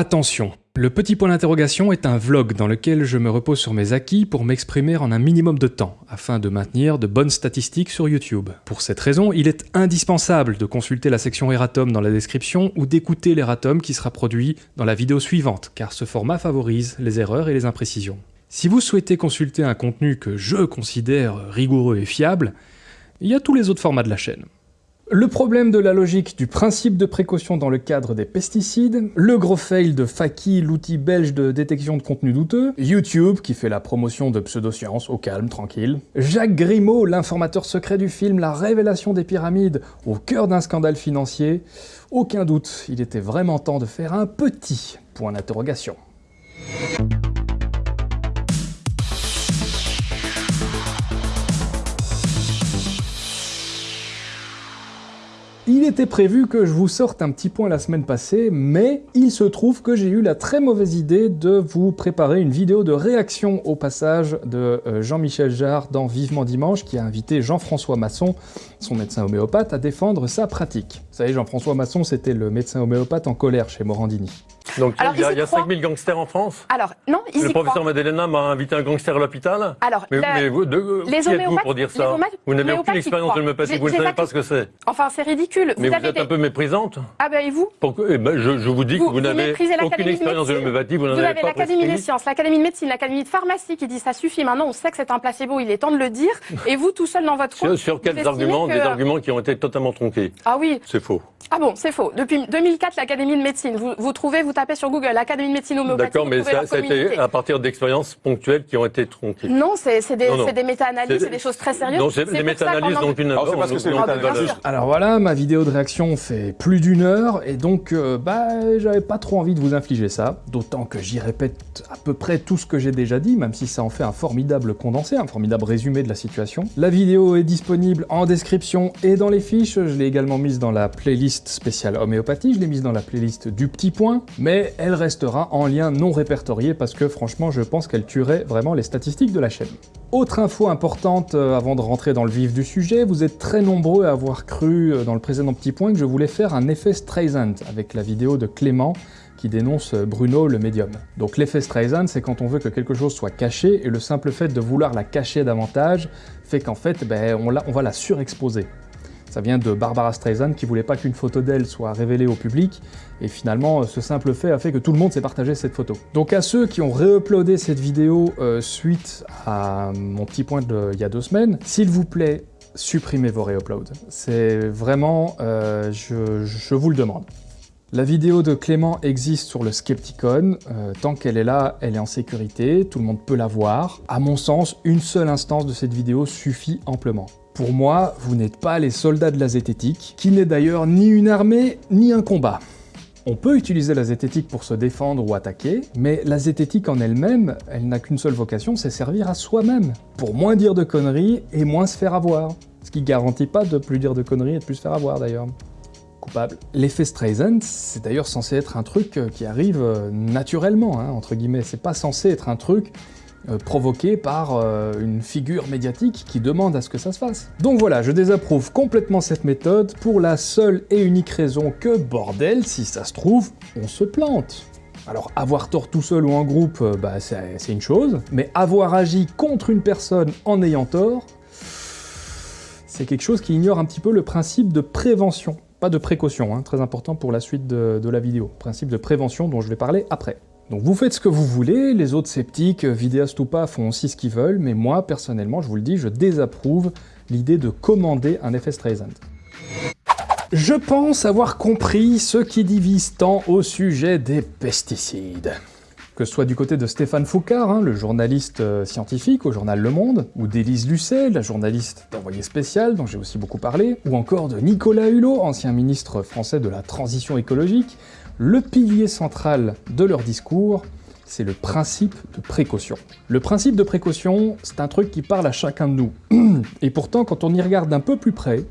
Attention, le petit point d'interrogation est un vlog dans lequel je me repose sur mes acquis pour m'exprimer en un minimum de temps, afin de maintenir de bonnes statistiques sur YouTube. Pour cette raison, il est indispensable de consulter la section Eratom dans la description ou d'écouter l'Eratom qui sera produit dans la vidéo suivante, car ce format favorise les erreurs et les imprécisions. Si vous souhaitez consulter un contenu que je considère rigoureux et fiable, il y a tous les autres formats de la chaîne. Le problème de la logique du principe de précaution dans le cadre des pesticides, le gros fail de Faki, l'outil belge de détection de contenu douteux, YouTube qui fait la promotion de pseudosciences au calme, tranquille, Jacques Grimaud, l'informateur secret du film La révélation des pyramides, au cœur d'un scandale financier, aucun doute, il était vraiment temps de faire un petit point d'interrogation. Il était prévu que je vous sorte un petit point la semaine passée, mais il se trouve que j'ai eu la très mauvaise idée de vous préparer une vidéo de réaction au passage de euh, Jean-Michel Jarre dans Vivement Dimanche, qui a invité Jean-François Masson, son médecin homéopathe, à défendre sa pratique. Vous savez, Jean-François Masson, c'était le médecin homéopathe en colère chez Morandini. Donc il y a, 5000 gangsters en France Alors, non, ils Le professeur Madelena m'a invité un gangster à l'hôpital Alors, mais, vous, de, les qui êtes-vous pour dire ça Vous n'avez aucune expérience de l'homéopathie, vous ne savez pas ce que c'est. Enfin, c'est ridicule. Mais vous, êtes un peu méprisante. Ah ben et vous eh ben, je, je, vous dis que vous, n'avez aucune expérience de l'homéopathie, vous n'en avez pas Vous avez l'Académie des sciences, l'Académie de médecine, l'Académie de pharmacie qui dit ça suffit, maintenant on sait que c'est un placebo, il est temps de le dire, et vous tout seul dans votre coin. Sur, quels arguments Des arguments qui ont été totalement tronqués. Ah oui. C'est faux. Ah bon, c'est faux. Depuis 2004, l'Académie de médecine, vous, vous trouvez, vous tapez sur Google, l'Académie de médecine homéopathique. D'accord, mais ça, c'était à partir d'expériences ponctuelles qui ont été tronquées. Non, c'est des, des méta-analyses, c'est des choses très sérieuses. Non, c'est des méta-analyses, donc une. Alors, parce que c'est Alors voilà, ma vidéo de réaction fait plus d'une heure, et donc, euh, bah, j'avais pas trop envie de vous infliger ça. D'autant que j'y répète à peu près tout ce que j'ai déjà dit, même si ça en fait un formidable condensé, un formidable résumé de la situation. La vidéo est disponible en description et dans les fiches. Je l'ai également mise dans la playlist spéciale homéopathie, je l'ai mise dans la playlist du petit point, mais elle restera en lien non répertorié parce que franchement je pense qu'elle tuerait vraiment les statistiques de la chaîne. Autre info importante euh, avant de rentrer dans le vif du sujet, vous êtes très nombreux à avoir cru euh, dans le précédent petit point que je voulais faire un effet Streisand avec la vidéo de Clément qui dénonce euh, Bruno le médium. Donc l'effet Streisand, c'est quand on veut que quelque chose soit caché, et le simple fait de vouloir la cacher davantage fait qu'en fait, ben, on va la surexposer. Ça vient de Barbara Streisand qui voulait pas qu'une photo d'elle soit révélée au public, et finalement ce simple fait a fait que tout le monde s'est partagé cette photo. Donc à ceux qui ont réuploadé cette vidéo euh, suite à mon petit point d'il y a deux semaines, s'il vous plaît, supprimez vos réuploads. C'est vraiment, euh, je, vous le demande. La vidéo de Clément existe sur le Skepticon, euh, tant qu'elle est là, elle est en sécurité, tout le monde peut la voir. À mon sens, une seule instance de cette vidéo suffit amplement. Pour moi, vous n'êtes pas les soldats de la zététique, qui n'est d'ailleurs ni une armée, ni un combat. On peut utiliser la zététique pour se défendre ou attaquer, mais la zététique en elle-même, elle, n'a qu'une seule vocation, c'est servir à soi-même, pour moins dire de conneries et moins se faire avoir. Ce qui garantit pas de plus dire de conneries et de plus se faire avoir d'ailleurs. Coupable. L'effet Streisand, c'est d'ailleurs censé être un truc qui arrive euh, naturellement, hein, entre guillemets. C'est pas censé être un truc euh, provoqué par euh, une figure médiatique qui demande à ce que ça se fasse. Donc voilà, je désapprouve complètement cette méthode pour la seule et unique raison que, bordel, si ça se trouve, on se plante. Alors avoir tort tout seul ou en groupe, euh, bah, c'est une chose, mais avoir agi contre une personne en ayant tort, c'est quelque chose qui ignore un petit peu le principe de prévention. Pas de précaution, hein, très important pour la suite de la vidéo. Principe de prévention dont je vais parler après. Donc vous faites ce que vous voulez, les autres sceptiques, vidéastes ou pas, font aussi ce qu'ils veulent, mais moi, personnellement, je vous le dis, je désapprouve l'idée de commander un effet Streisand. Je pense avoir compris ce qui divise tant au sujet des pesticides. Que ce soit du côté de Stéphane Foucard, hein, le journaliste euh, scientifique au journal Le Monde, ou d'Élise Lucet, la journaliste d'Envoyé spécial, dont j'ai aussi beaucoup parlé, ou encore de Nicolas Hulot, ancien ministre français de la transition écologique, le pilier central de leur discours, c'est le principe de précaution. Le principe de précaution, c'est un truc qui parle à chacun de nous. Et pourtant, quand on y regarde d'un peu plus près,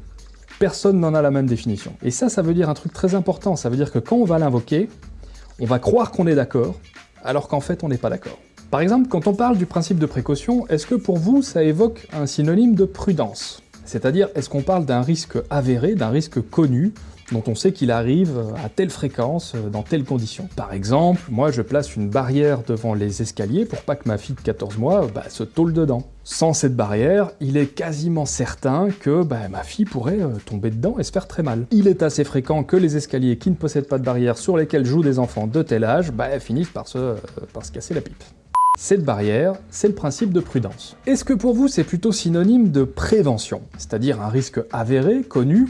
personne n'en a la même définition. Et ça, ça veut dire un truc très important, ça veut dire que quand on va l'invoquer, on va croire qu'on est d'accord, alors qu'en fait on n'est pas d'accord. Par exemple, quand on parle du principe de précaution, est-ce que pour vous ça évoque un synonyme de prudence? C'est-à-dire, est-ce qu'on parle d'un risque avéré, d'un risque connu, dont on sait qu'il arrive à telle fréquence, dans telles conditions. Par exemple, moi je place une barrière devant les escaliers pour pas que ma fille de 14 mois bah, se tôle dedans. Sans cette barrière, il est quasiment certain que bah, ma fille pourrait euh, tomber dedans et se faire très mal. Il est assez fréquent que les escaliers qui ne possèdent pas de barrière sur lesquels jouent des enfants de tel âge bah, finissent par euh, par se casser la pipe. Cette barrière, c'est le principe de prudence. Est-ce que pour vous c'est plutôt synonyme de prévention, c'est-à-dire un risque avéré, connu,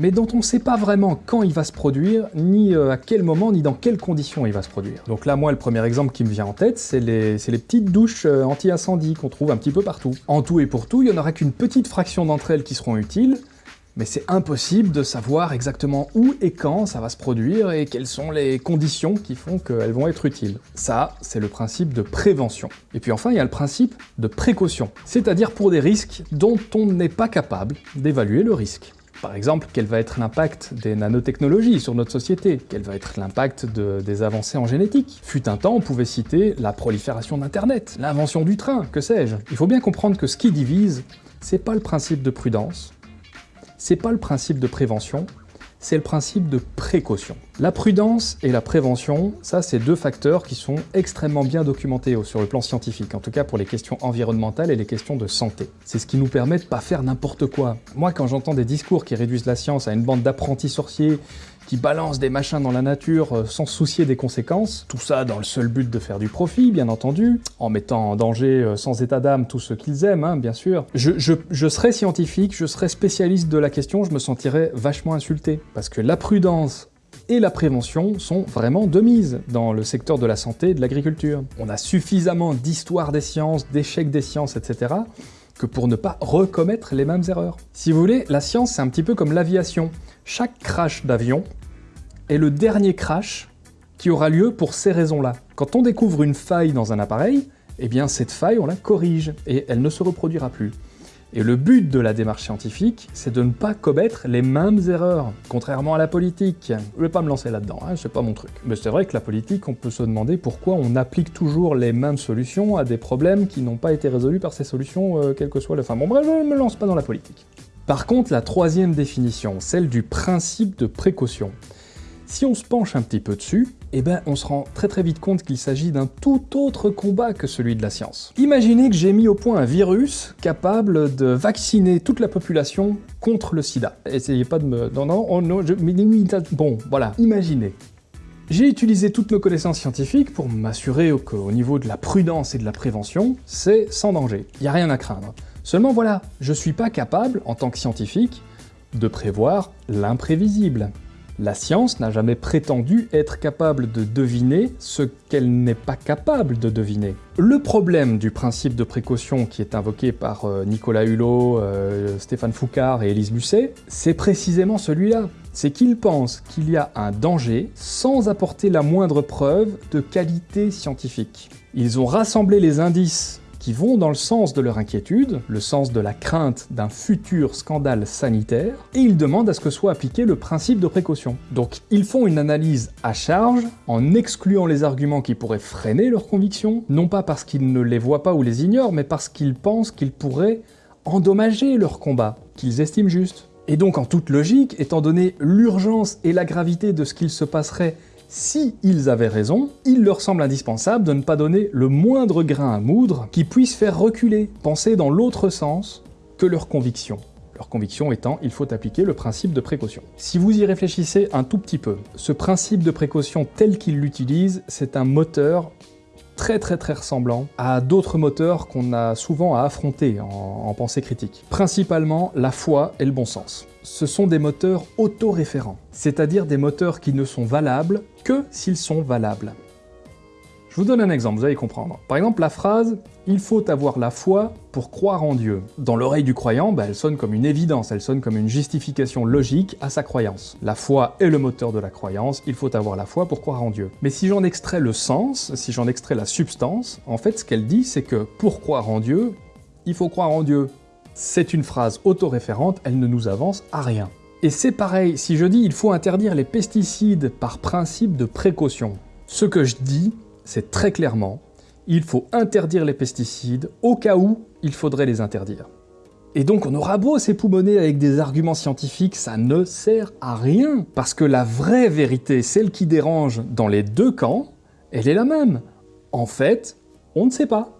mais dont on ne sait pas vraiment quand il va se produire, ni euh, à quel moment, ni dans quelles conditions il va se produire. Donc là, moi, le premier exemple qui me vient en tête, c'est les, petites douches euh, anti-incendie qu'on trouve un petit peu partout. En tout et pour tout, il n'y en aura qu'une petite fraction d'entre elles qui seront utiles, mais c'est impossible de savoir exactement où et quand ça va se produire et quelles sont les conditions qui font qu'elles vont être utiles. Ça, c'est le principe de prévention. Et puis enfin, il y a le principe de précaution, c'est-à-dire pour des risques dont on n'est pas capable d'évaluer le risque. Par exemple, quel va être l'impact des nanotechnologies sur notre société? Quel va être l'impact des avancées en génétique? Fut un temps, on pouvait citer la prolifération d'Internet, l'invention du train, que sais-je. Il faut bien comprendre que ce qui divise, c'est pas le principe de prudence, c'est pas le principe de prévention, c'est le principe de précaution. La prudence et la prévention, ça c'est deux facteurs qui sont extrêmement bien documentés sur le plan scientifique, en tout cas pour les questions environnementales et les questions de santé. C'est ce qui nous permet de pas faire n'importe quoi. Moi quand j'entends des discours qui réduisent la science à une bande d'apprentis sorciers qui balancent des machins dans la nature euh, sans soucier des conséquences, tout ça dans le seul but de faire du profit, bien entendu, en mettant en danger euh, sans état d'âme tout ce qu'ils aiment, hein, bien sûr. Je, je serais scientifique, je serais spécialiste de la question, je me sentirais vachement insulté, parce que la prudence et la prévention sont vraiment de mise dans le secteur de la santé et de l'agriculture. On a suffisamment d'histoire des sciences, d'échecs des sciences, etc., que pour ne pas recommettre les mêmes erreurs. Si vous voulez, la science c'est un petit peu comme l'aviation. Chaque crash d'avion est le dernier crash qui aura lieu pour ces raisons-là. Quand on découvre une faille dans un appareil, eh bien cette faille, on la corrige, et elle ne se reproduira plus. Et le but de la démarche scientifique, c'est de ne pas commettre les mêmes erreurs, contrairement à la politique. Je vais pas me lancer là-dedans, hein, c'est pas mon truc. Mais c'est vrai que la politique, on peut se demander pourquoi on applique toujours les mêmes solutions à des problèmes qui n'ont pas été résolus par ces solutions, euh, quel que soit le... Enfin bon bref, je ne me lance pas dans la politique. Par contre, la troisième définition, celle du principe de précaution, si on se penche un petit peu dessus, eh ben on se rend très très vite compte qu'il s'agit d'un tout autre combat que celui de la science. Imaginez que j'ai mis au point un virus capable de vacciner toute la population contre le sida. Essayez pas de me... Non, non, oh non, je... Bon, voilà, imaginez. J'ai utilisé toutes nos connaissances scientifiques pour m'assurer qu'au niveau de la prudence et de la prévention, c'est sans danger. Il n'y a rien à craindre. Seulement voilà, je suis pas capable, en tant que scientifique, de prévoir l'imprévisible. La science n'a jamais prétendu être capable de deviner ce qu'elle n'est pas capable de deviner. Le problème du principe de précaution qui est invoqué par euh, Nicolas Hulot, euh, Stéphane Foucard et Élise Musset, c'est précisément celui-là. C'est qu'ils pensent qu'il y a un danger sans apporter la moindre preuve de qualité scientifique. Ils ont rassemblé les indices qui vont dans le sens de leur inquiétude, le sens de la crainte d'un futur scandale sanitaire, et ils demandent à ce que soit appliqué le principe de précaution. Donc ils font une analyse à charge, en excluant les arguments qui pourraient freiner leurs convictions, non pas parce qu'ils ne les voient pas ou les ignorent, mais parce qu'ils pensent qu'ils pourraient endommager leur combat, qu'ils estiment juste. Et donc en toute logique, étant donné l'urgence et la gravité de ce qu'il se passerait si ils avaient raison, il leur semble indispensable de ne pas donner le moindre grain à moudre qui puisse faire reculer, penser dans l'autre sens que leur conviction. Leur conviction étant, il faut appliquer le principe de précaution. Si vous y réfléchissez un tout petit peu, ce principe de précaution tel qu'il l'utilise, c'est un moteur très très très ressemblant à d'autres moteurs qu'on a souvent à affronter en, pensée critique. Principalement la foi et le bon sens. Ce sont des moteurs autoréférents, c'est-à-dire des moteurs qui ne sont valables que s'ils sont valables. Je vous donne un exemple, vous allez comprendre. Par exemple, la phrase « il faut avoir la foi pour croire en Dieu ». Dans l'oreille du croyant, bah, elle sonne comme une évidence, elle sonne comme une justification logique à sa croyance. La foi est le moteur de la croyance, il faut avoir la foi pour croire en Dieu. Mais si j'en extrais le sens, si j'en extrais la substance, en fait ce qu'elle dit c'est que pour croire en Dieu, il faut croire en Dieu. C'est une phrase autoréférente, elle ne nous avance à rien. Et c'est pareil, si je dis il faut interdire les pesticides par principe de précaution, ce que je dis, c'est très clairement, il faut interdire les pesticides au cas où il faudrait les interdire. Et donc on aura beau s'époumoner avec des arguments scientifiques, ça ne sert à rien. Parce que la vraie vérité, celle qui dérange dans les deux camps, elle est la même. En fait, on ne sait pas.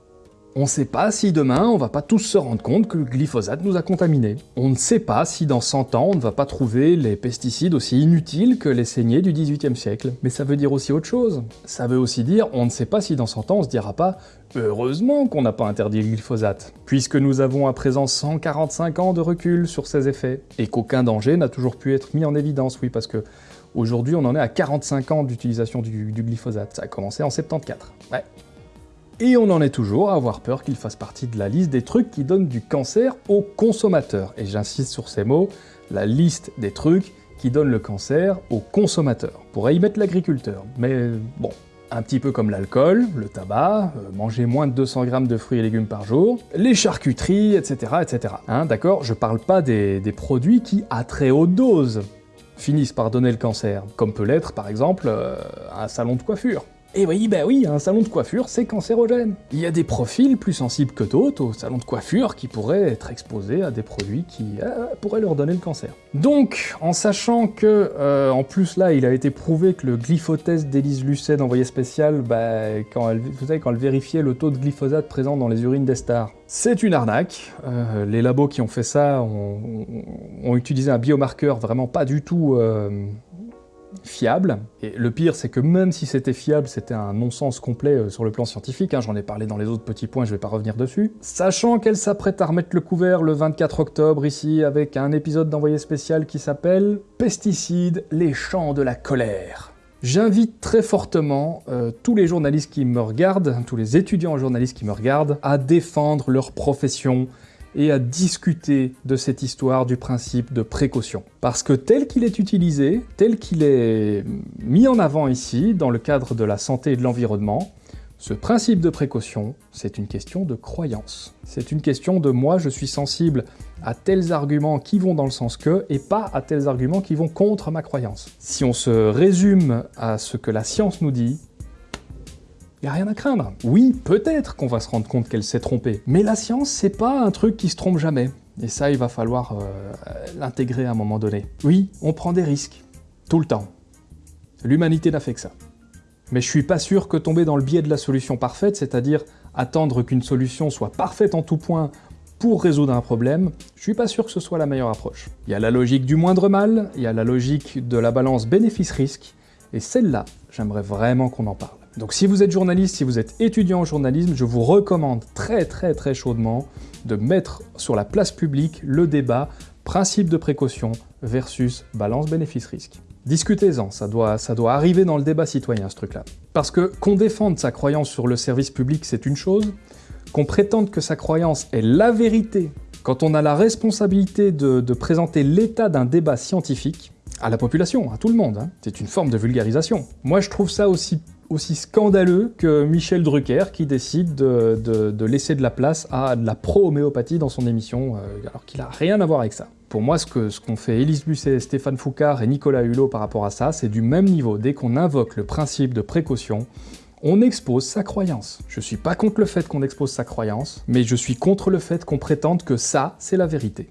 On ne sait pas si demain, on va pas tous se rendre compte que le glyphosate nous a contaminés. On ne sait pas si dans 100 ans, on ne va pas trouver les pesticides aussi inutiles que les saignées du 18e siècle. Mais ça veut dire aussi autre chose. Ça veut aussi dire, on ne sait pas si dans 100 ans, on se dira pas « Heureusement qu'on n'a pas interdit le glyphosate, puisque nous avons à présent 145 ans de recul sur ses effets, et qu'aucun danger n'a toujours pu être mis en évidence, oui, parce que aujourd'hui, on en est à 45 ans d'utilisation du, du glyphosate. Ça a commencé en 74. Ouais, et on en est toujours à avoir peur qu'il fasse partie de la liste des trucs qui donnent du cancer aux consommateurs. Et j'insiste sur ces mots, la liste des trucs qui donnent le cancer aux consommateurs. On pourrait y mettre l'agriculteur, mais bon, un petit peu comme l'alcool, le tabac, euh, manger moins de 200 grammes de fruits et légumes par jour, les charcuteries, etc. etc. Hein, D'accord Je parle pas des, produits qui, à très haute dose, finissent par donner le cancer, comme peut l'être par exemple euh, un salon de coiffure. Et oui, bah oui, un salon de coiffure, c'est cancérogène. Il y a des profils plus sensibles que d'autres au salon de coiffure qui pourraient être exposés à des produits qui euh, pourraient leur donner le cancer. Donc, en sachant que, euh, en plus là, il a été prouvé que le glyphotest d'Élise Lucet d'envoyé spécial, bah, quand elle, quand elle vérifiait le taux de glyphosate présent dans les urines des stars, c'est une arnaque. Euh, les labos qui ont fait ça ont, utilisé un biomarqueur vraiment pas du tout fiable. Et le pire, c'est que même si c'était fiable, c'était un non-sens complet euh, sur le plan scientifique, hein, j'en ai parlé dans les autres petits points, je vais pas revenir dessus. Sachant qu'elle s'apprête à remettre le couvert le 24 octobre ici, avec un épisode d'envoyé spécial qui s'appelle « Pesticides, les champs de la colère ». J'invite très fortement euh, tous les journalistes qui me regardent, tous les étudiants journalistes qui me regardent, à défendre leur profession, et à discuter de cette histoire du principe de précaution. Parce que tel qu'il est utilisé, tel qu'il est mis en avant ici, dans le cadre de la santé et de l'environnement, ce principe de précaution, c'est une question de croyance. C'est une question de moi, je suis sensible à tels arguments qui vont dans le sens que, et pas à tels arguments qui vont contre ma croyance. Si on se résume à ce que la science nous dit, il a rien à craindre. Oui, peut-être qu'on va se rendre compte qu'elle s'est trompée, mais la science, c'est pas un truc qui se trompe jamais. Et ça, il va falloir euh, l'intégrer à un moment donné. Oui, on prend des risques. Tout le temps. L'humanité n'a fait que ça. Mais je suis pas sûr que tomber dans le biais de la solution parfaite, c'est-à-dire attendre qu'une solution soit parfaite en tout point pour résoudre un problème, je suis pas sûr que ce soit la meilleure approche. Il y a la logique du moindre mal, il y a la logique de la balance bénéfice-risque, et celle-là, j'aimerais vraiment qu'on en parle. Donc si vous êtes journaliste, si vous êtes étudiant en journalisme, je vous recommande très très très chaudement de mettre sur la place publique le débat principe de précaution versus balance bénéfice-risque. Discutez-en, ça doit, ça doit arriver dans le débat citoyen ce truc-là. Parce que qu'on défende sa croyance sur le service public, c'est une chose, qu'on prétende que sa croyance est la vérité quand on a la responsabilité de, présenter l'état d'un débat scientifique, à la population, à tout le monde, hein, c'est une forme de vulgarisation. Moi je trouve ça aussi aussi scandaleux que Michel Drucker qui décide de, laisser de la place à de la pro-homéopathie dans son émission, euh, alors qu'il n'a rien à voir avec ça. Pour moi, ce qu'ont fait Élise Busset, Stéphane Foucard et Nicolas Hulot par rapport à ça, c'est du même niveau. Dès qu'on invoque le principe de précaution, on expose sa croyance. Je suis pas contre le fait qu'on expose sa croyance, mais je suis contre le fait qu'on prétende que ça, c'est la vérité.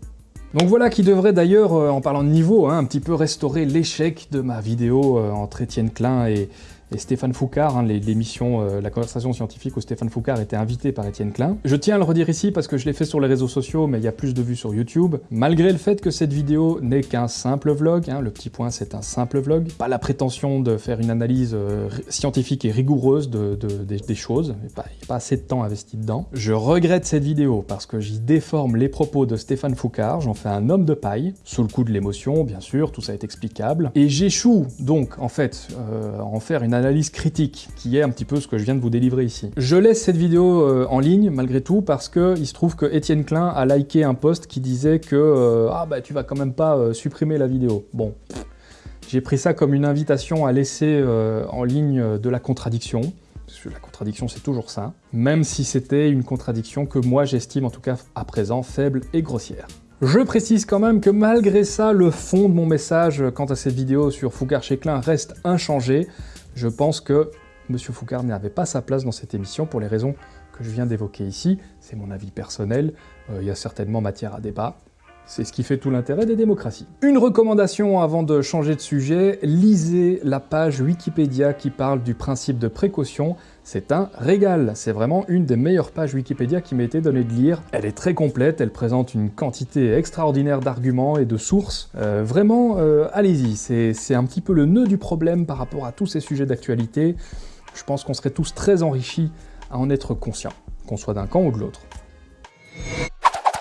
Donc voilà qui devrait d'ailleurs, euh, en parlant de niveau, hein, un petit peu restaurer l'échec de ma vidéo euh, entre Étienne Klein et, et Stéphane Foucard, hein, l'émission euh, La conversation scientifique où Stéphane Foucard était invité par Étienne Klein. Je tiens à le redire ici parce que je l'ai fait sur les réseaux sociaux, mais il y a plus de vues sur YouTube. Malgré le fait que cette vidéo n'est qu'un simple vlog, hein, le petit point c'est un simple vlog, pas la prétention de faire une analyse euh, scientifique et rigoureuse de, des, choses, il n'y pas assez de temps investi dedans. Je regrette cette vidéo parce que j'y déforme les propos de Stéphane Foucard, j'en fais un homme de paille, sous le coup de l'émotion, bien sûr, tout ça est explicable, et j'échoue donc en fait euh, en faire une analyse critique, qui est un petit peu ce que je viens de vous délivrer ici. Je laisse cette vidéo euh, en ligne, malgré tout, parce que il se trouve que Étienne Klein a liké un post qui disait que euh, Ah bah tu vas quand même pas euh, supprimer la vidéo ». Bon, j'ai pris ça comme une invitation à laisser en ligne de la contradiction, parce que la contradiction c'est toujours ça, même si c'était une contradiction que moi j'estime en tout cas à présent faible et grossière. Je précise quand même que malgré ça, le fond de mon message quant à cette vidéo sur Foucault chez Klein reste inchangé. Je pense que Monsieur Foucard n'avait pas sa place dans cette émission pour les raisons que je viens d'évoquer ici. C'est mon avis personnel, euh, il y a certainement matière à débat. C'est ce qui fait tout l'intérêt des démocraties. Une recommandation avant de changer de sujet, lisez la page Wikipédia qui parle du principe de précaution. C'est un régal, c'est vraiment une des meilleures pages Wikipédia qui m'a été donnée de lire. Elle est très complète, elle présente une quantité extraordinaire d'arguments et de sources. Euh, vraiment, euh, allez-y, c'est un petit peu le nœud du problème par rapport à tous ces sujets d'actualité. Je pense qu'on serait tous très enrichis à en être conscients, qu'on soit d'un camp ou de l'autre.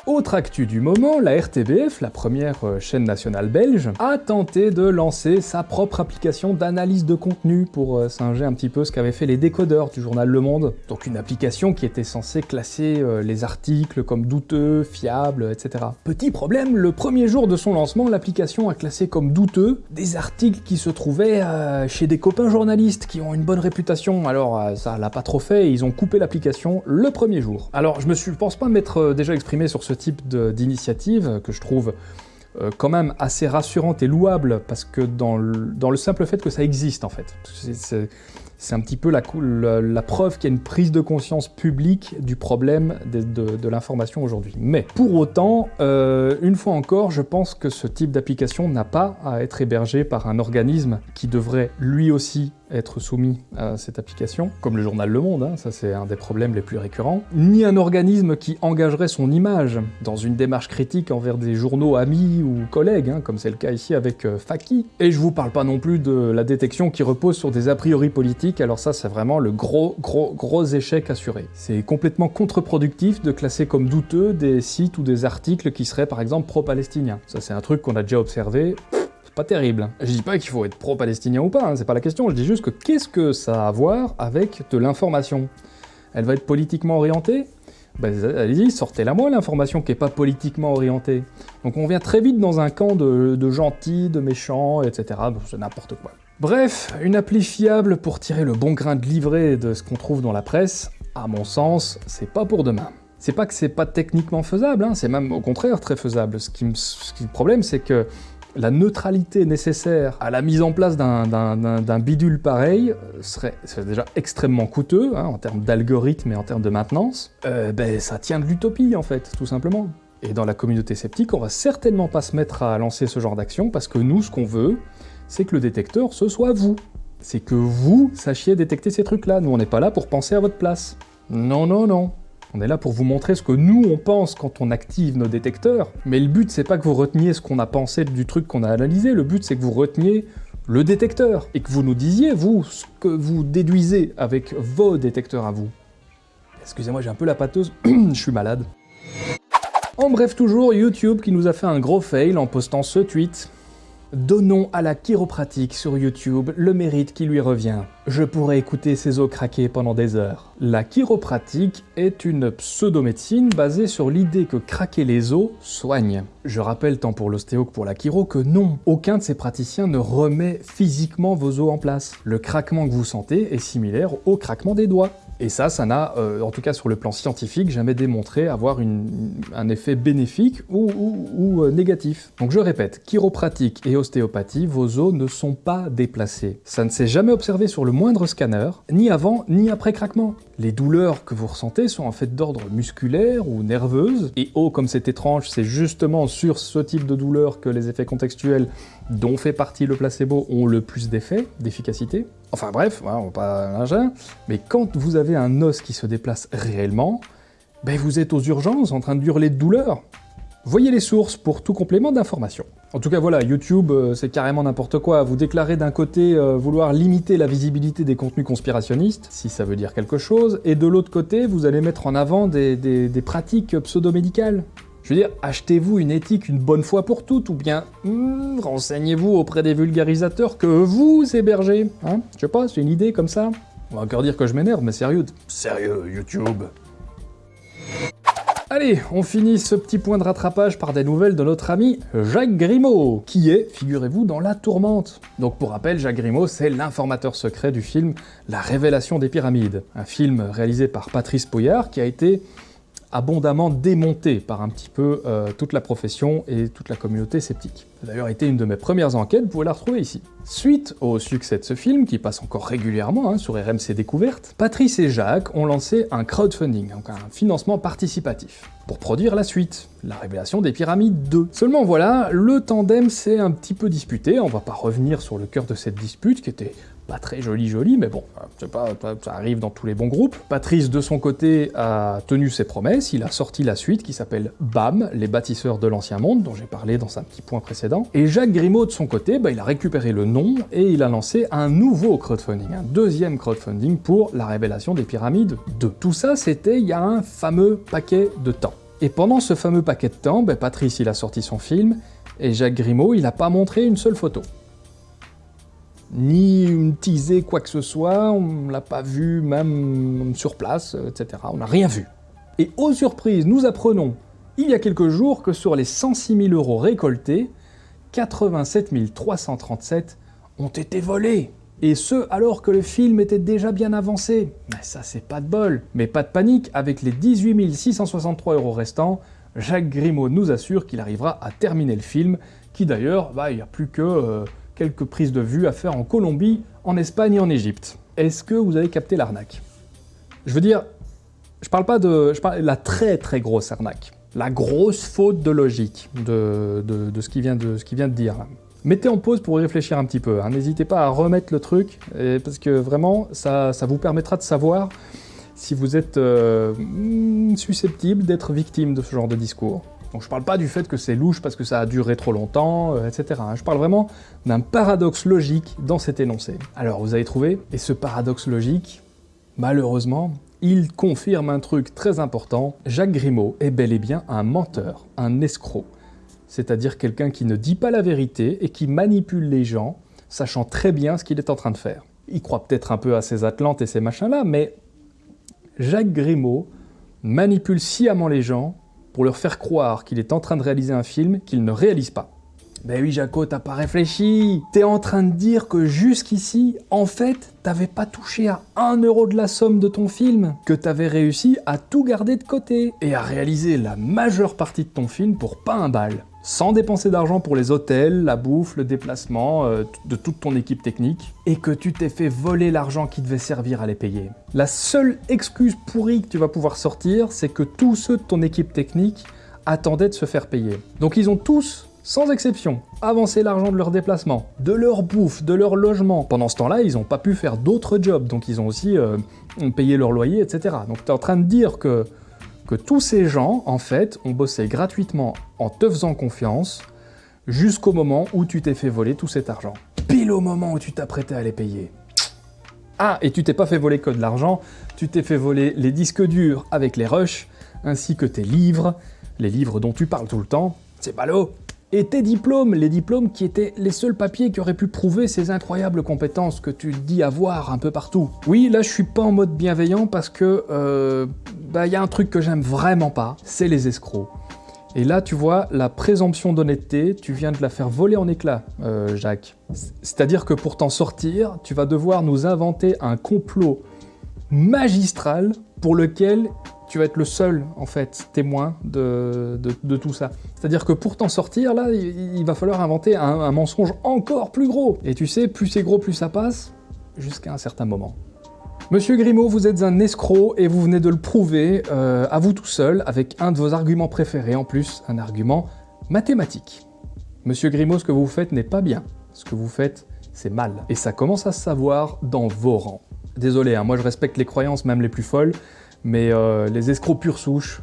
Autre actu du moment, la RTBF, la première euh, chaîne nationale belge, a tenté de lancer sa propre application d'analyse de contenu pour euh, singer un petit peu ce qu'avaient fait les décodeurs du journal Le Monde. Donc une application qui était censée classer euh, les articles comme douteux, fiables, etc. Petit problème, le premier jour de son lancement, l'application a classé comme douteux des articles qui se trouvaient chez des copains journalistes qui ont une bonne réputation. Alors ça l'a pas trop fait ils ont coupé l'application le premier jour. Alors je me suis, pense pas m'être déjà exprimé sur ce type d'initiative que je trouve euh, quand même assez rassurante et louable, parce que dans le, dans le simple fait que ça existe en fait. C'est un petit peu la, preuve qu'il y a une prise de conscience publique du problème de, de, l'information aujourd'hui. Mais pour autant, euh, une fois encore, je pense que ce type d'application n'a pas à être hébergé par un organisme qui devrait lui aussi être soumis à cette application, comme le journal Le Monde, hein, ça c'est un des problèmes les plus récurrents, ni un organisme qui engagerait son image dans une démarche critique envers des journaux amis ou collègues, hein, comme c'est le cas ici avec euh, Faki. Et je vous parle pas non plus de la détection qui repose sur des a priori politiques, alors ça c'est vraiment le gros gros gros échec assuré. C'est complètement contre-productif de classer comme douteux des sites ou des articles qui seraient par exemple pro-palestiniens. Ça c'est un truc qu'on a déjà observé, pas terrible. Je dis pas qu'il faut être pro-palestinien ou pas, hein, c'est pas la question, je dis juste que qu'est-ce que ça a à voir avec de l'information? Elle va être politiquement orientée? Ben, allez-y, sortez-la moi l'information qui est pas politiquement orientée. Donc on vient très vite dans un camp de, gentils, de méchants, etc. C'est n'importe quoi. Bref, une appli fiable pour tirer le bon grain de livret de ce qu'on trouve dans la presse, à mon sens, c'est pas pour demain. C'est pas que c'est pas techniquement faisable, hein, c'est même au contraire très faisable. Ce qui le problème, c'est que la neutralité nécessaire à la mise en place d'un bidule pareil euh, serait, déjà extrêmement coûteux hein, en termes d'algorithme et en termes de maintenance. Euh, ben, ça tient de l'utopie en fait, tout simplement. Et dans la communauté sceptique, on va certainement pas se mettre à lancer ce genre d'action parce que nous, ce qu'on veut, c'est que le détecteur, ce soit vous. C'est que vous sachiez détecter ces trucs-là. Nous, on n'est pas là pour penser à votre place. Non, non, non. On est là pour vous montrer ce que nous on pense quand on active nos détecteurs, mais le but c'est pas que vous reteniez ce qu'on a pensé du truc qu'on a analysé, le but c'est que vous reteniez le détecteur, et que vous nous disiez, vous, ce que vous déduisez avec vos détecteurs à vous. Excusez-moi, j'ai un peu la pâteuse, je suis malade. En bref, toujours YouTube qui nous a fait un gros fail en postant ce tweet. Donnons à la chiropratique sur YouTube le mérite qui lui revient. Je pourrais écouter ses os craquer pendant des heures. La chiropratique est une pseudomédecine basée sur l'idée que craquer les os soigne. Je rappelle tant pour l'ostéo que pour la chiro que non, aucun de ces praticiens ne remet physiquement vos os en place. Le craquement que vous sentez est similaire au craquement des doigts. Et ça, ça n'a, euh, en tout cas sur le plan scientifique, jamais démontré avoir un effet bénéfique ou, euh, négatif. Donc je répète, chiropratique et ostéopathie, vos os ne sont pas déplacés. Ça ne s'est jamais observé sur le moindre scanner, ni avant ni après craquement. Les douleurs que vous ressentez sont en fait d'ordre musculaire ou nerveuse, et oh comme c'est étrange, c'est justement sur ce type de douleur que les effets contextuels dont fait partie le placebo ont le plus d'effets, d'efficacité. Enfin bref, on va pas mais quand vous avez un os qui se déplace réellement, ben vous êtes aux urgences en train de hurler de douleur. Voyez les sources pour tout complément d'information. En tout cas voilà, YouTube euh, c'est carrément n'importe quoi. Vous déclarez d'un côté euh, vouloir limiter la visibilité des contenus conspirationnistes, si ça veut dire quelque chose, et de l'autre côté vous allez mettre en avant des, des pratiques pseudo-médicales. Je veux dire, achetez-vous une éthique une bonne fois pour toutes, ou bien hmm, renseignez-vous auprès des vulgarisateurs que vous hébergez. Hein Je sais pas, c'est une idée comme ça. On va encore dire que je m'énerve, mais sérieux. Sérieux, YouTube. Allez, on finit ce petit point de rattrapage par des nouvelles de notre ami Jacques Grimaud, qui est, figurez-vous, dans La Tourmente. Donc pour rappel, Jacques Grimaud, c'est l'informateur secret du film La Révélation des Pyramides, un film réalisé par Patrice Poyard qui a été abondamment démonté par un petit peu euh, toute la profession et toute la communauté sceptique. Ça a d'ailleurs été une de mes premières enquêtes, vous pouvez la retrouver ici. Suite au succès de ce film, qui passe encore régulièrement hein, sur RMC Découverte, Patrice et Jacques ont lancé un crowdfunding, donc un financement participatif, pour produire la suite, la révélation des pyramides 2. Seulement voilà, le tandem s'est un petit peu disputé, on va pas revenir sur le cœur de cette dispute, qui était pas très joli joli, mais bon, pas, ça arrive dans tous les bons groupes. Patrice, de son côté, a tenu ses promesses, il a sorti la suite qui s'appelle BAM, les bâtisseurs de l'ancien monde, dont j'ai parlé dans un petit point précédent. Et Jacques Grimaud, de son côté, bah, il a récupéré le nom et il a lancé un nouveau crowdfunding, un deuxième crowdfunding pour la révélation des pyramides 2. Tout ça, c'était il y a un fameux paquet de temps. Et pendant ce fameux paquet de temps, bah, Patrice, il a sorti son film, et Jacques Grimaud, il n'a pas montré une seule photo ni une teasé quoi que ce soit, on l'a pas vu même sur place, etc. On n'a rien vu. Et aux surprises, nous apprenons il y a quelques jours que sur les 106 000 euros récoltés, 87 337 ont été volés. Et ce, alors que le film était déjà bien avancé. Mais ça, c'est pas de bol. Mais pas de panique, avec les 18 663 euros restants, Jacques Grimaud nous assure qu'il arrivera à terminer le film, qui d'ailleurs, bah, il n'y a plus que... Euh, quelques prises de vue à faire en Colombie, en Espagne et en Égypte. Est-ce que vous avez capté l'arnaque? Je veux dire, je parle pas de, je parle de la très très grosse arnaque, la grosse faute de logique de, de, ce, qui vient vient de dire. Mettez en pause pour y réfléchir un petit peu, hein. n'hésitez pas à remettre le truc, parce que vraiment, ça, ça, vous permettra de savoir si vous êtes euh, susceptible d'être victime de ce genre de discours. Donc je parle pas du fait que c'est louche parce que ça a duré trop longtemps, euh, etc. Hein. Je parle vraiment d'un paradoxe logique dans cet énoncé. Alors vous avez trouvé Et ce paradoxe logique, malheureusement, il confirme un truc très important. Jacques Grimaud est bel et bien un menteur, un escroc. C'est-à-dire quelqu'un qui ne dit pas la vérité et qui manipule les gens, sachant très bien ce qu'il est en train de faire. Il croit peut-être un peu à ses Atlantes et ces machins-là, mais Jacques Grimaud manipule sciemment les gens pour leur faire croire qu'il est en train de réaliser un film qu'il ne réalise pas. Ben oui Jaco, t'as pas réfléchi T'es en train de dire que jusqu'ici, en fait, t'avais pas touché à un euro de la somme de ton film, que t'avais réussi à tout garder de côté, et à réaliser la majeure partie de ton film pour pas un bal sans dépenser d'argent pour les hôtels, la bouffe, le déplacement euh, de toute ton équipe technique, et que tu t'es fait voler l'argent qui devait servir à les payer. La seule excuse pourrie que tu vas pouvoir sortir, c'est que tous ceux de ton équipe technique attendaient de se faire payer. Donc ils ont tous sans exception, avancé l'argent de leur déplacement, de leur bouffe, de leur logement. Pendant ce temps-là, ils n'ont pas pu faire d'autres jobs, donc ils ont aussi euh, payé leur loyer, etc. Donc tu es en train de dire que que tous ces gens, en fait, ont bossé gratuitement en te faisant confiance jusqu'au moment où tu t'es fait voler tout cet argent. Pile au moment où tu t'apprêtais à les payer. Ah, et tu t'es pas fait voler que de l'argent, tu t'es fait voler les disques durs avec les rushs, ainsi que tes livres, les livres dont tu parles tout le temps. C'est ballot et tes diplômes, les diplômes qui étaient les seuls papiers qui auraient pu prouver ces incroyables compétences que tu dis avoir un peu partout. Oui, là je suis pas en mode bienveillant parce que euh, bah y a un truc que j'aime vraiment pas, c'est les escrocs. Et là, tu vois, la présomption d'honnêteté, tu viens de la faire voler en éclats, euh, Jacques. C'est-à-dire que pour t'en sortir, tu vas devoir nous inventer un complot magistral pour lequel tu vas être le seul, en fait, témoin de, tout ça. C'est-à-dire que pour t'en sortir, là, il, va falloir inventer un, mensonge encore plus gros. Et tu sais, plus c'est gros, plus ça passe, jusqu'à un certain moment. Monsieur Grimaud, vous êtes un escroc et vous venez de le prouver euh, à vous tout seul avec un de vos arguments préférés, en plus un argument mathématique. Monsieur Grimaud, ce que vous faites n'est pas bien. Ce que vous faites, c'est mal. Et ça commence à se savoir dans vos rangs. Désolé, hein, moi je respecte les croyances même les plus folles, mais euh, les escrocs pure souche,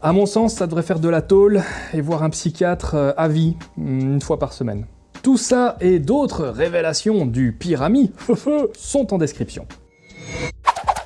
à mon sens, ça devrait faire de la tôle et voir un psychiatre euh, à vie, une fois par semaine. Tout ça et d'autres révélations du pyramide sont en description.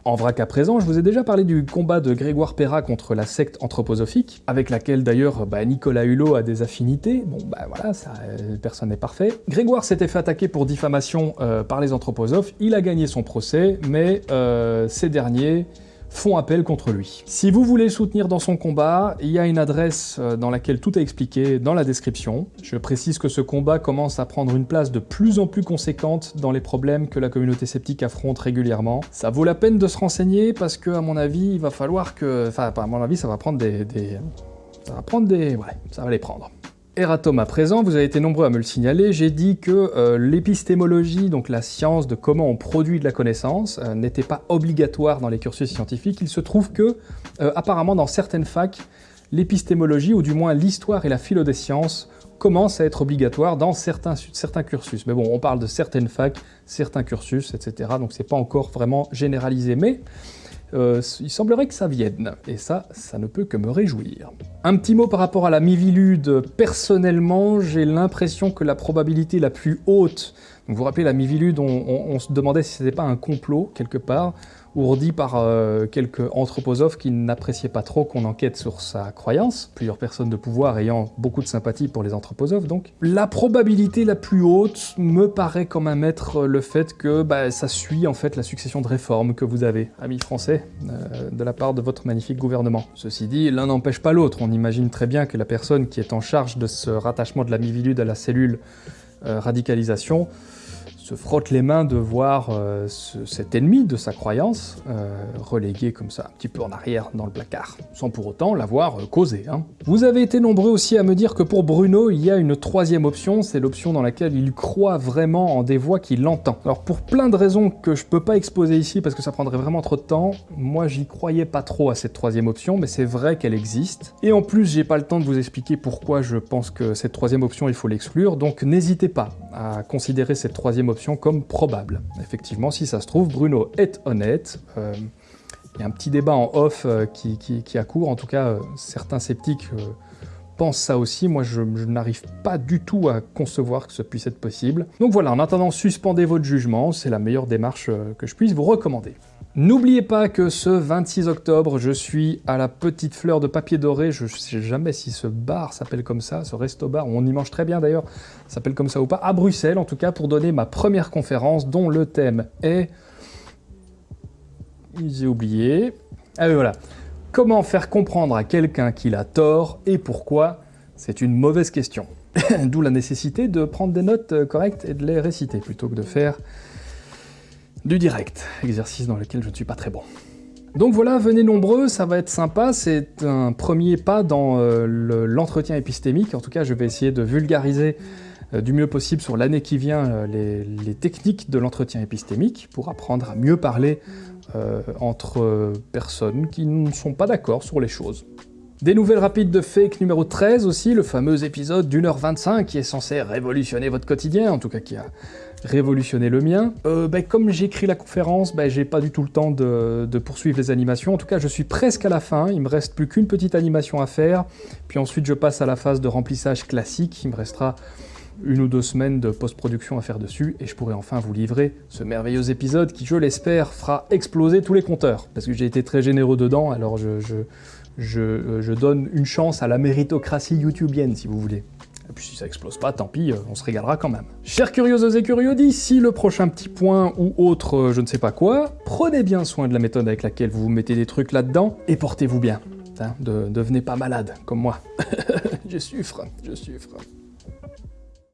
En vrac à présent, je vous ai déjà parlé du combat de Grégoire Perra contre la secte anthroposophique, avec laquelle d'ailleurs bah, Nicolas Hulot a des affinités, bon bah voilà, ça, euh, personne n'est parfait. Grégoire s'était fait attaquer pour diffamation euh, par les anthroposophes, il a gagné son procès, mais euh, ces derniers font appel contre lui. Si vous voulez le soutenir dans son combat, il y a une adresse euh, dans laquelle tout est expliqué dans la description. Je précise que ce combat commence à prendre une place de plus en plus conséquente dans les problèmes que la communauté sceptique affronte régulièrement. Ça vaut la peine de se renseigner parce que, à mon avis, il va falloir que... Enfin, à mon avis, ça va prendre des... des... Ça va prendre des... Ouais, ça va les prendre. Eratom à présent, vous avez été nombreux à me le signaler, j'ai dit que euh, l'épistémologie, donc la science de comment on produit de la connaissance, euh, n'était pas obligatoire dans les cursus scientifiques. Il se trouve que, euh, apparemment dans certaines facs, l'épistémologie, ou du moins l'histoire et la philo des sciences, commencent à être obligatoires dans certains, certains cursus. Mais bon, on parle de certaines facs, certains cursus, etc. Donc c'est pas encore vraiment généralisé, mais euh, il semblerait que ça vienne, et ça, ça ne peut que me réjouir. Un petit mot par rapport à la Mivilude. Personnellement, j'ai l'impression que la probabilité la plus haute, vous vous rappelez la Mivilude, on se demandait si c'était pas un complot, quelque part, ourdi par euh, quelques anthroposophes qui n'appréciaient pas trop qu'on enquête sur sa croyance, plusieurs personnes de pouvoir ayant beaucoup de sympathie pour les anthroposophes donc. La probabilité la plus haute me paraît quand même être le fait que bah, ça suit en fait la succession de réformes que vous avez, amis français, euh, de la part de votre magnifique gouvernement. Ceci dit, l'un n'empêche pas l'autre, on imagine très bien que la personne qui est en charge de ce rattachement de la mivilude à la cellule euh, radicalisation frotte les mains de voir euh, cet ennemi de sa croyance euh, relégué comme ça un petit peu en arrière dans le placard, sans pour autant l'avoir euh, causé. Hein. Vous avez été nombreux aussi à me dire que pour Bruno, il y a une troisième option, c'est l'option dans laquelle il croit vraiment en des voix qu'il entend. Alors pour plein de raisons que je peux pas exposer ici parce que ça prendrait vraiment trop de temps, moi j'y croyais pas trop à cette troisième option, mais c'est vrai qu'elle existe. Et en plus, j'ai pas le temps de vous expliquer pourquoi je pense que cette troisième option, il faut l'exclure, donc n'hésitez pas à considérer cette troisième option comme probable. Effectivement, si ça se trouve, Bruno est honnête. Euh, il y a un petit débat en off euh, qui, qui, a cours, en tout cas, euh, certains sceptiques pensent ça aussi, moi je, n'arrive pas du tout à concevoir que ce puisse être possible. Donc voilà, en attendant, suspendez votre jugement, c'est la meilleure démarche que je puisse vous recommander. N'oubliez pas que ce 26 octobre, je suis à la Petite Fleur de Papier Doré. Je ne sais jamais si ce bar s'appelle comme ça, ce resto-bar, on y mange très bien d'ailleurs, s'appelle comme ça ou pas, à Bruxelles en tout cas, pour donner ma première conférence dont le thème est... J'ai oublié... Ah oui, voilà. Comment faire comprendre à quelqu'un qu'il a tort et pourquoi? C'est une mauvaise question. D'où la nécessité de prendre des notes correctes et de les réciter, plutôt que de faire du direct, exercice dans lequel je ne suis pas très bon. Donc voilà, venez nombreux, ça va être sympa, c'est un premier pas dans euh, l'entretien épistémique, en tout cas je vais essayer de vulgariser euh, du mieux possible sur l'année qui vient euh, les, techniques de l'entretien épistémique pour apprendre à mieux parler entre personnes qui ne sont pas d'accord sur les choses. Des nouvelles rapides de fake numéro 13 aussi, le fameux épisode d'une heure 25 qui est censé révolutionner votre quotidien, en tout cas qui a révolutionner le mien. Euh, ben, comme j'écris la conférence, ben, j'ai pas du tout le temps de, poursuivre les animations. En tout cas, je suis presque à la fin. Il me reste plus qu'une petite animation à faire. Puis ensuite, je passe à la phase de remplissage classique. Il me restera une ou deux semaines de post-production à faire dessus, et je pourrai enfin vous livrer ce merveilleux épisode qui, je l'espère, fera exploser tous les compteurs. Parce que j'ai été très généreux dedans, alors je, je, euh, je donne une chance à la méritocratie youtubienne, si vous voulez. Et puis si ça explose pas, tant pis, euh, on se régalera quand même. Chers curieuses et curieux, d'ici le prochain petit point ou autre euh, je ne sais pas quoi, prenez bien soin de la méthode avec laquelle vous vous mettez des trucs là-dedans, et portez-vous bien. Hein, de, devenez pas malade, comme moi. je souffre, je souffre.